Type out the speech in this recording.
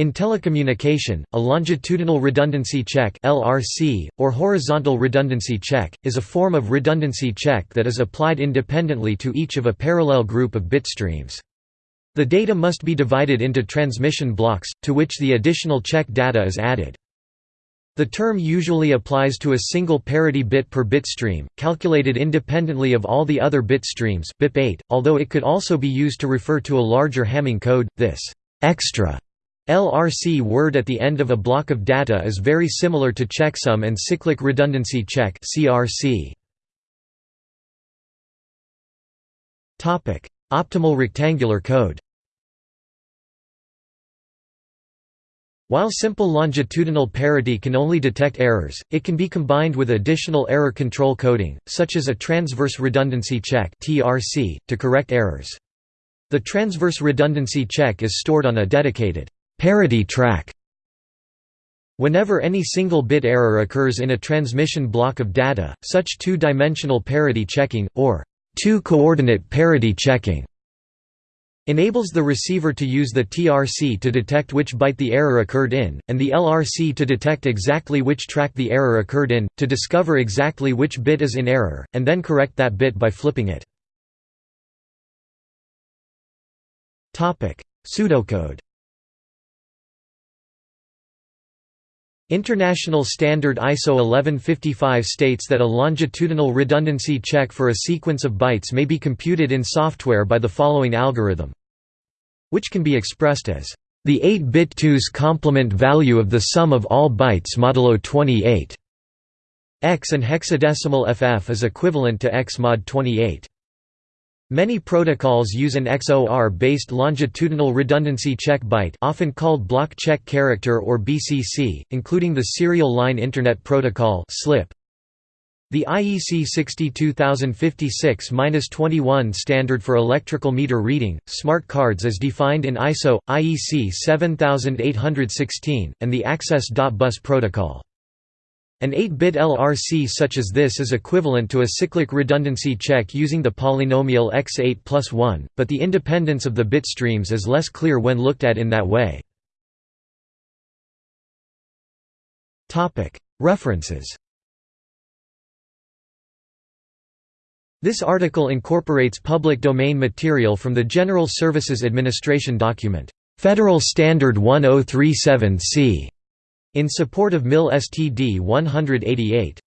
In telecommunication, a longitudinal redundancy check (LRC) or horizontal redundancy check is a form of redundancy check that is applied independently to each of a parallel group of bit streams. The data must be divided into transmission blocks, to which the additional check data is added. The term usually applies to a single parity bit per bit stream, calculated independently of all the other bit streams BIP8, although it could also be used to refer to a larger Hamming code. This extra LRC word at the end of a block of data is very similar to checksum and cyclic redundancy check (CRC). Topic: Optimal rectangular code. While simple longitudinal parity can only detect errors, it can be combined with additional error control coding, such as a transverse redundancy check (TRC), to correct errors. The transverse redundancy check is stored on a dedicated Parity track Whenever any single bit error occurs in a transmission block of data, such two-dimensional parity checking, or two-coordinate parity checking, enables the receiver to use the TRC to detect which byte the error occurred in, and the LRC to detect exactly which track the error occurred in, to discover exactly which bit is in error, and then correct that bit by flipping it. Pseudocode International Standard ISO 1155 states that a longitudinal redundancy check for a sequence of bytes may be computed in software by the following algorithm which can be expressed as the 8-bit 2's complement value of the sum of all bytes modulo 28 x and hexadecimal ff is equivalent to x mod 28. Many protocols use an XOR-based longitudinal redundancy check byte often called block check character or BCC, including the Serial Line Internet Protocol SLIP. The IEC 62056-21 standard for electrical meter reading, smart cards is defined in ISO, IEC 7816, and the Access.Bus protocol. An 8-bit LRC such as this is equivalent to a cyclic redundancy check using the polynomial x8 plus 1, but the independence of the bit streams is less clear when looked at in that way. References This article incorporates public domain material from the General Services Administration document, Federal Standard 1037-C in support of MIL STD 188.